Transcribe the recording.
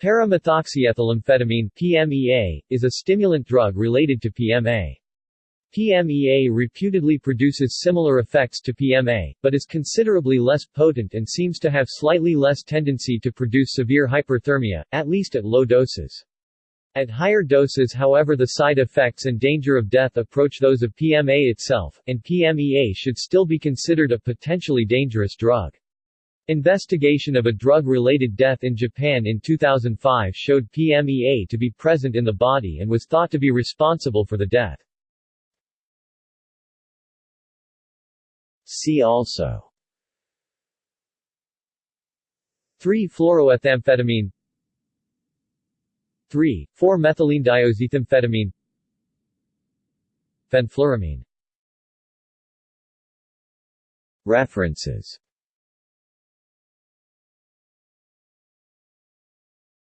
Paramethoxyethylamphetamine PMEA, is a stimulant drug related to PMA. PMEA reputedly produces similar effects to PMA, but is considerably less potent and seems to have slightly less tendency to produce severe hyperthermia, at least at low doses. At higher doses however the side effects and danger of death approach those of PMA itself, and PMEA should still be considered a potentially dangerous drug. Investigation of a drug-related death in Japan in 2005 showed PMEA to be present in the body and was thought to be responsible for the death. See also 3-fluoroethamphetamine 3,4-methylenedioxyethamphetamine Fenfluramine References